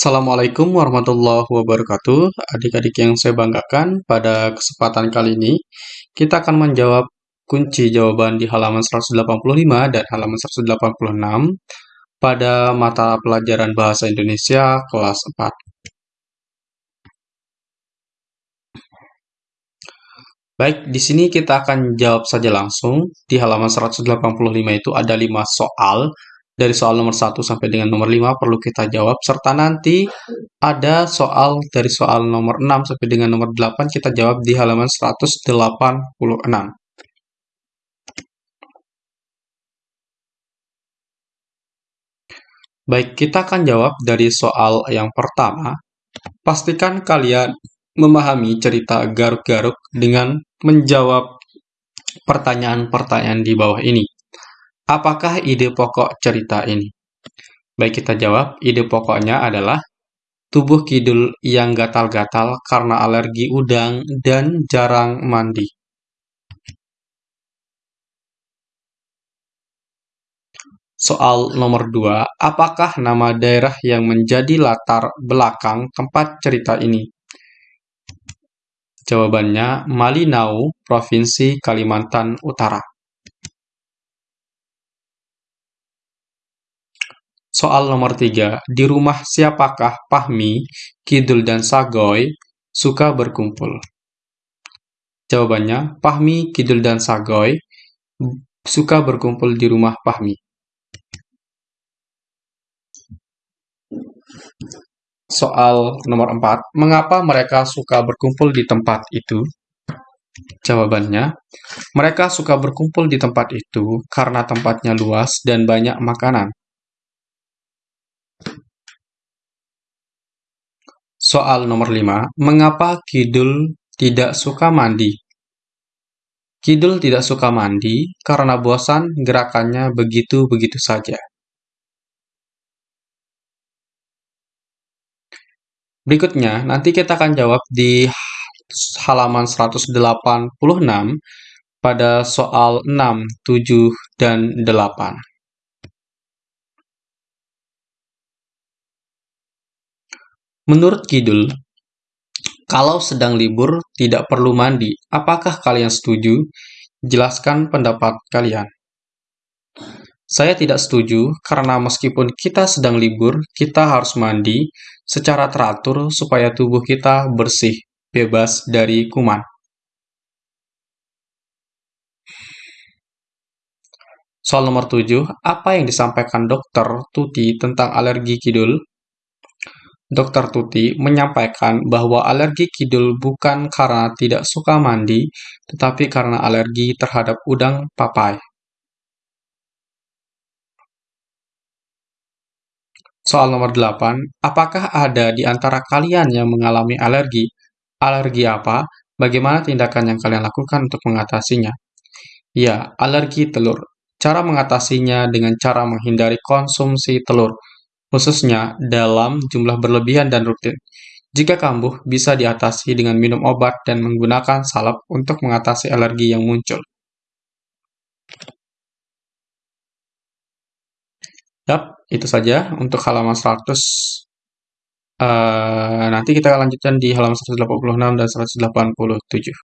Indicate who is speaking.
Speaker 1: Assalamualaikum warahmatullahi wabarakatuh. Adik-adik yang saya banggakan, pada kesempatan kali ini kita akan menjawab kunci jawaban di halaman 185 dan halaman 186 pada mata pelajaran Bahasa Indonesia kelas 4. Baik, di sini kita akan jawab saja langsung. Di halaman 185 itu ada 5 soal dari soal nomor 1 sampai dengan nomor 5 perlu kita jawab, serta nanti ada soal dari soal nomor 6 sampai dengan nomor 8 kita jawab di halaman 186. Baik, kita akan jawab dari soal yang pertama. Pastikan kalian memahami cerita garuk-garuk dengan menjawab pertanyaan-pertanyaan di bawah ini. Apakah ide pokok cerita ini? Baik, kita jawab. Ide pokoknya adalah tubuh Kidul yang gatal-gatal karena alergi udang dan jarang mandi. Soal nomor 2, apakah nama daerah yang menjadi latar belakang tempat cerita ini? Jawabannya Malinau, Provinsi Kalimantan Utara. Soal nomor 3. Di rumah siapakah Pahmi, Kidul, dan Sagoy suka berkumpul? Jawabannya, Pahmi, Kidul, dan Sagoy suka berkumpul di rumah Pahmi. Soal nomor 4. Mengapa mereka suka berkumpul di tempat itu? Jawabannya, mereka suka berkumpul di tempat itu karena tempatnya luas dan banyak makanan. Soal nomor 5. Mengapa Kidul tidak suka mandi? Kidul tidak suka mandi karena bosan gerakannya begitu-begitu saja. Berikutnya, nanti kita akan jawab di halaman 186 pada soal 6, 7, dan 8. Menurut Kidul, kalau sedang libur tidak perlu mandi. Apakah kalian setuju? Jelaskan pendapat kalian. Saya tidak setuju karena meskipun kita sedang libur, kita harus mandi secara teratur supaya tubuh kita bersih, bebas dari kuman. Soal nomor 7, apa yang disampaikan dokter Tuti tentang alergi kidul? Dr. Tuti menyampaikan bahwa alergi kidul bukan karena tidak suka mandi, tetapi karena alergi terhadap udang papai. Soal nomor 8, apakah ada di antara kalian yang mengalami alergi? Alergi apa? Bagaimana tindakan yang kalian lakukan untuk mengatasinya? Ya, alergi telur. Cara mengatasinya dengan cara menghindari konsumsi telur khususnya dalam jumlah berlebihan dan rutin. Jika kambuh, bisa diatasi dengan minum obat dan menggunakan salep untuk mengatasi alergi yang muncul. Yap, itu saja untuk halaman 100. Uh, eh, nanti kita lanjutkan di halaman 186 dan 187.